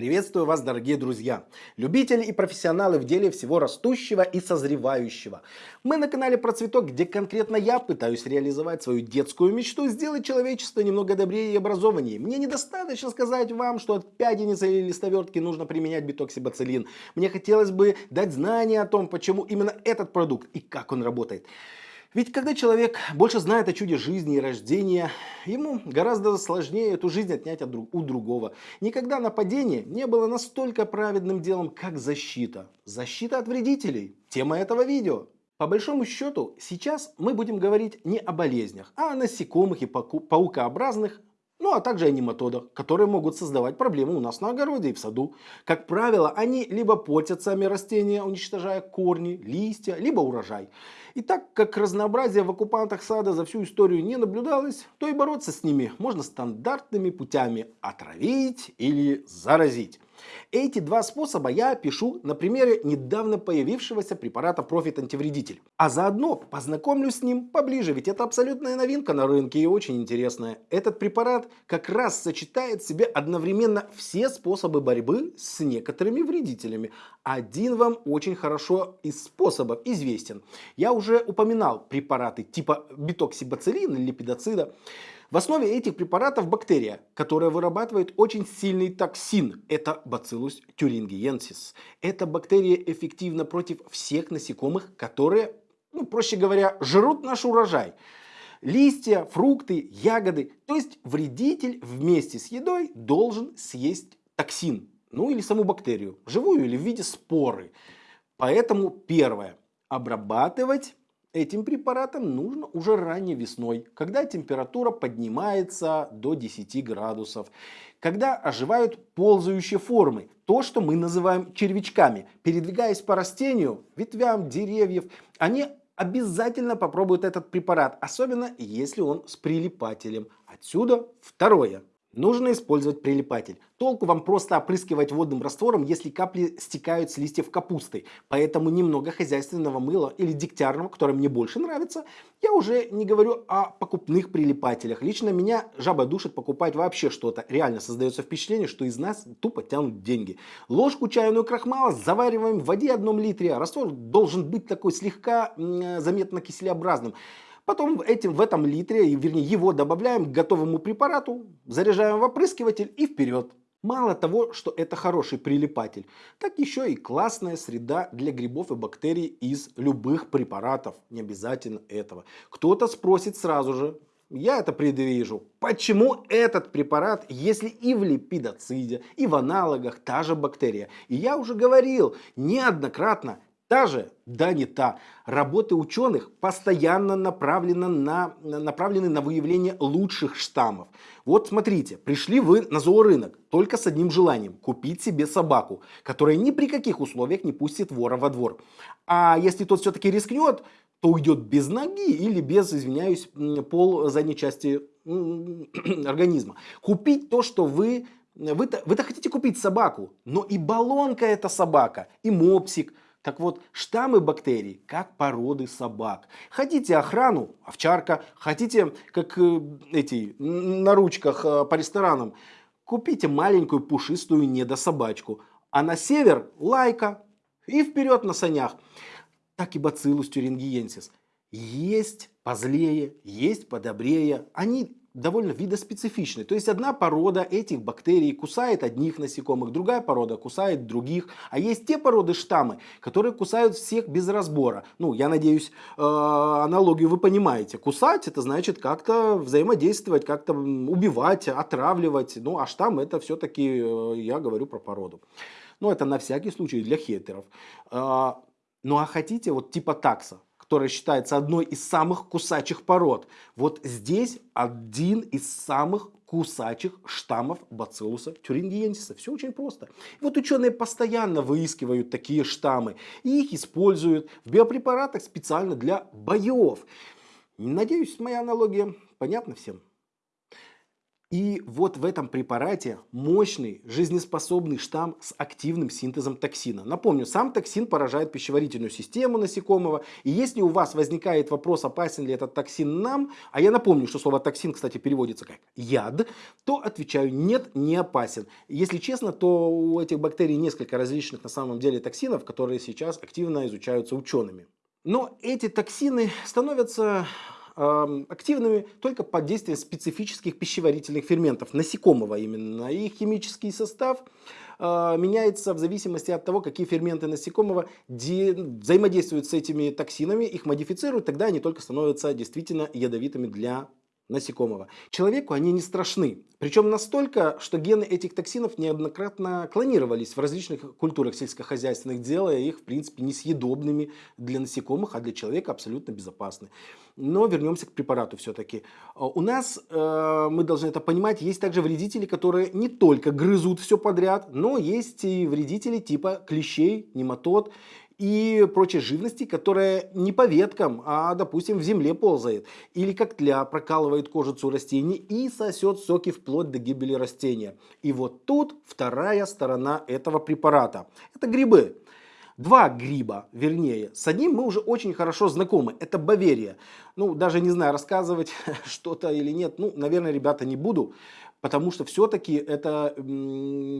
Приветствую вас, дорогие друзья, любители и профессионалы в деле всего растущего и созревающего. Мы на канале Про Цветок, где конкретно я пытаюсь реализовать свою детскую мечту, сделать человечество немного добрее и образованнее. Мне недостаточно сказать вам, что от пяденицы или листовертки нужно применять битоксибацилин. Мне хотелось бы дать знания о том, почему именно этот продукт и как он работает. Ведь когда человек больше знает о чуде жизни и рождения, ему гораздо сложнее эту жизнь отнять от друг, у другого. Никогда нападение не было настолько праведным делом, как защита. Защита от вредителей. Тема этого видео. По большому счету, сейчас мы будем говорить не о болезнях, а о насекомых и паукообразных, ну а также о нематодах, которые могут создавать проблемы у нас на огороде и в саду. Как правило, они либо портят сами растения, уничтожая корни, листья, либо урожай. И так как разнообразие в оккупантах сада за всю историю не наблюдалось, то и бороться с ними можно стандартными путями отравить или заразить. Эти два способа я опишу на примере недавно появившегося препарата Profit антивредитель. А заодно познакомлюсь с ним поближе, ведь это абсолютная новинка на рынке и очень интересная. Этот препарат как раз сочетает в себе одновременно все способы борьбы с некоторыми вредителями. Один вам очень хорошо из способов известен. Я уже упоминал препараты типа битоксибацилина или липидоцида. В основе этих препаратов бактерия, которая вырабатывает очень сильный токсин. Это Bacillus thuringiensis. Эта бактерия эффективна против всех насекомых, которые, ну, проще говоря, жрут наш урожай. Листья, фрукты, ягоды. То есть вредитель вместе с едой должен съесть токсин. Ну или саму бактерию, живую или в виде споры. Поэтому первое. Обрабатывать Этим препаратом нужно уже ранней весной, когда температура поднимается до 10 градусов, когда оживают ползающие формы, то, что мы называем червячками. Передвигаясь по растению, ветвям деревьев, они обязательно попробуют этот препарат, особенно если он с прилипателем. Отсюда второе. Нужно использовать прилипатель. Толку вам просто опрыскивать водным раствором, если капли стекают с листьев капусты. Поэтому немного хозяйственного мыла или дегтярного, которое мне больше нравится. Я уже не говорю о покупных прилипателях. Лично меня жаба душит покупать вообще что-то. Реально создается впечатление, что из нас тупо тянут деньги. Ложку чайную крахмала завариваем в воде одном литре. Раствор должен быть такой слегка заметно киселеобразным. Потом этим, в этом литре, вернее его добавляем к готовому препарату, заряжаем в опрыскиватель и вперед. Мало того, что это хороший прилипатель, так еще и классная среда для грибов и бактерий из любых препаратов. Не обязательно этого. Кто-то спросит сразу же, я это предвижу. Почему этот препарат, если и в липидоциде, и в аналогах та же бактерия? И я уже говорил неоднократно, Та же, да не та, работы ученых постоянно направлены на, направлены на выявление лучших штаммов. Вот смотрите, пришли вы на зоорынок только с одним желанием – купить себе собаку, которая ни при каких условиях не пустит вора во двор. А если тот все-таки рискнет, то уйдет без ноги или без, извиняюсь, пол задней части организма. Купить то, что вы... Вы-то вы хотите купить собаку, но и баллонка это собака, и мопсик – так вот, штаммы бактерий, как породы собак. Хотите охрану, овчарка, хотите, как э, эти, на ручках э, по ресторанам, купите маленькую пушистую недособачку. А на север лайка и вперед на санях. Так и бациллус тюрингиенсис. Есть позлее, есть подобрее. Они довольно видоспецифичны. То есть одна порода этих бактерий кусает одних насекомых, другая порода кусает других. А есть те породы штаммы, которые кусают всех без разбора. Ну, я надеюсь, э, аналогию вы понимаете. Кусать это значит как-то взаимодействовать, как-то убивать, отравливать. Ну, а штамм это все-таки, э, я говорю про породу. Ну, это на всякий случай для хетеров. Э, ну, а хотите вот типа такса? Которая считается одной из самых кусачих пород. Вот здесь один из самых кусачих штаммов бациллуса тюрингиенсиса. Все очень просто. Вот ученые постоянно выискивают такие штаммы и их используют в биопрепаратах специально для боев. Надеюсь, моя аналогия понятна всем. И вот в этом препарате мощный жизнеспособный штамм с активным синтезом токсина. Напомню, сам токсин поражает пищеварительную систему насекомого. И если у вас возникает вопрос, опасен ли этот токсин нам, а я напомню, что слово токсин, кстати, переводится как яд, то отвечаю нет, не опасен. Если честно, то у этих бактерий несколько различных на самом деле токсинов, которые сейчас активно изучаются учеными. Но эти токсины становятся активными только под действием специфических пищеварительных ферментов, насекомого именно. Их химический состав а, меняется в зависимости от того, какие ферменты насекомого взаимодействуют с этими токсинами, их модифицируют, тогда они только становятся действительно ядовитыми для насекомого. Человеку они не страшны. Причем настолько, что гены этих токсинов неоднократно клонировались в различных культурах сельскохозяйственных, делая их, в принципе, несъедобными для насекомых, а для человека абсолютно безопасны. Но вернемся к препарату все-таки. А, у нас, э, мы должны это понимать, есть также вредители, которые не только грызут все подряд, но есть и вредители типа клещей, нематод и прочей живности, которая не по веткам, а, допустим, в земле ползает. Или как тля прокалывает кожицу растений и сосет соки вплоть до гибели растения. И вот тут вторая сторона этого препарата. Это грибы. Два гриба, вернее. С одним мы уже очень хорошо знакомы. Это Баверия. Ну, даже не знаю, рассказывать что-то или нет. Ну, наверное, ребята, не буду. Потому что все-таки это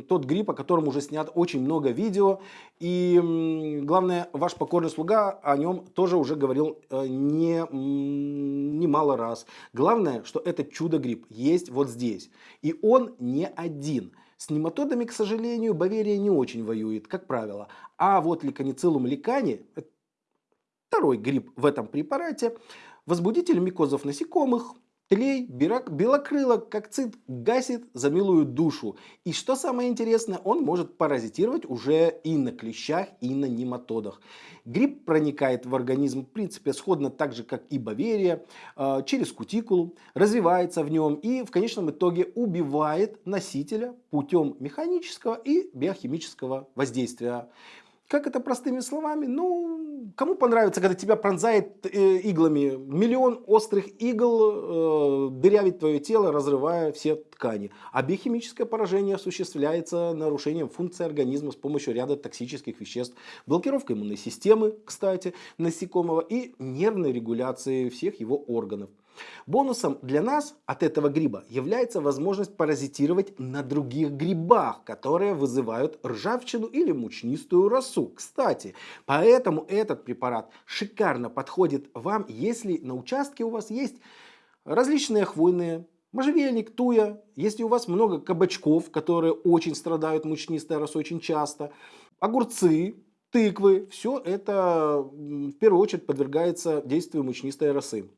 тот гриб, о котором уже снят очень много видео. И главное, ваш покорный слуга о нем тоже уже говорил э, не, немало раз. Главное, что этот чудо-гриб есть вот здесь. И он не один. С нематодами, к сожалению, Баверия не очень воюет, как правило. А вот ликанициллум ликани, второй гриб в этом препарате, возбудитель микозов насекомых, Тлей, белокрылок, как цит, гасит за милую душу. И что самое интересное, он может паразитировать уже и на клещах, и на нематодах. Гриб проникает в организм, в принципе, сходно так же, как и баверия, а, через кутикулу, развивается в нем и в конечном итоге убивает носителя путем механического и биохимического воздействия. Как это простыми словами? Ну, кому понравится, когда тебя пронзает э, иглами миллион острых игл, э, дырявит твое тело, разрывая все ткани. А биохимическое поражение осуществляется нарушением функции организма с помощью ряда токсических веществ, блокировка иммунной системы, кстати, насекомого и нервной регуляции всех его органов. Бонусом для нас от этого гриба является возможность паразитировать на других грибах, которые вызывают ржавчину или мучнистую росу. Кстати, поэтому этот препарат шикарно подходит вам, если на участке у вас есть различные хвойные можжевельник, туя, если у вас много кабачков, которые очень страдают мучнистой росой очень часто, огурцы, тыквы, все это в первую очередь подвергается действию мучнистой росы.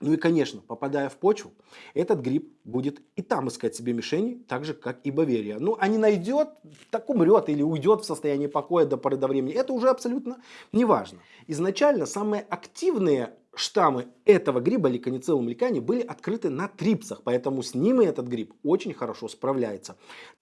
Ну и, конечно, попадая в почву, этот гриб будет и там искать себе мишени, так же, как и Баверия. Ну, а не найдет, так умрет или уйдет в состоянии покоя до поры до времени. Это уже абсолютно не важно. Изначально самые активные штаммы этого гриба, ликоницеллум ликани, были открыты на трипсах, поэтому с ними этот гриб очень хорошо справляется.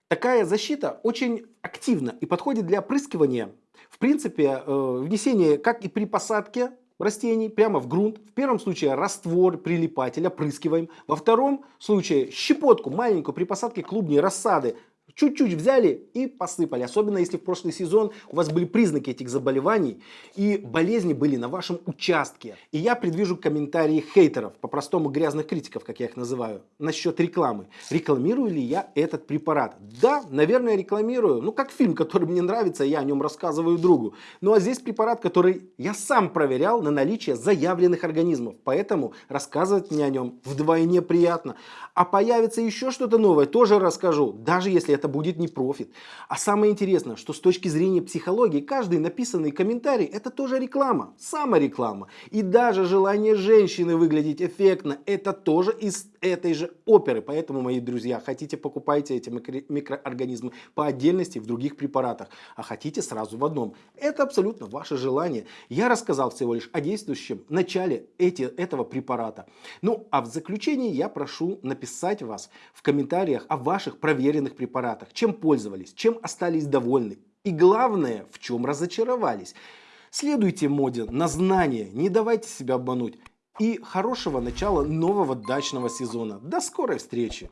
Такая защита очень активна и подходит для опрыскивания, в принципе, э, внесения как и при посадке растений прямо в грунт. В первом случае раствор, прилипатель, опрыскиваем. Во втором случае щепотку маленькую при посадке клубней рассады чуть-чуть взяли и посыпали. Особенно если в прошлый сезон у вас были признаки этих заболеваний и болезни были на вашем участке. И я предвижу комментарии хейтеров, по-простому грязных критиков, как я их называю, насчет рекламы. Рекламирую ли я этот препарат? Да, наверное, рекламирую. Ну, как фильм, который мне нравится, я о нем рассказываю другу. Ну, а здесь препарат, который я сам проверял на наличие заявленных организмов. Поэтому рассказывать мне о нем вдвойне приятно. А появится еще что-то новое, тоже расскажу. Даже если это будет не профит. А самое интересное, что с точки зрения психологии, каждый написанный комментарий это тоже реклама, самореклама. И даже желание женщины выглядеть эффектно, это тоже из этой же оперы. Поэтому, мои друзья, хотите покупайте эти микроорганизмы по отдельности в других препаратах, а хотите сразу в одном. Это абсолютно ваше желание. Я рассказал всего лишь о действующем начале эти, этого препарата. Ну, а в заключении я прошу написать вас в комментариях о ваших проверенных препаратах, чем пользовались, чем остались довольны и главное, в чем разочаровались. Следуйте моде на знания, не давайте себя обмануть и хорошего начала нового дачного сезона. До скорой встречи!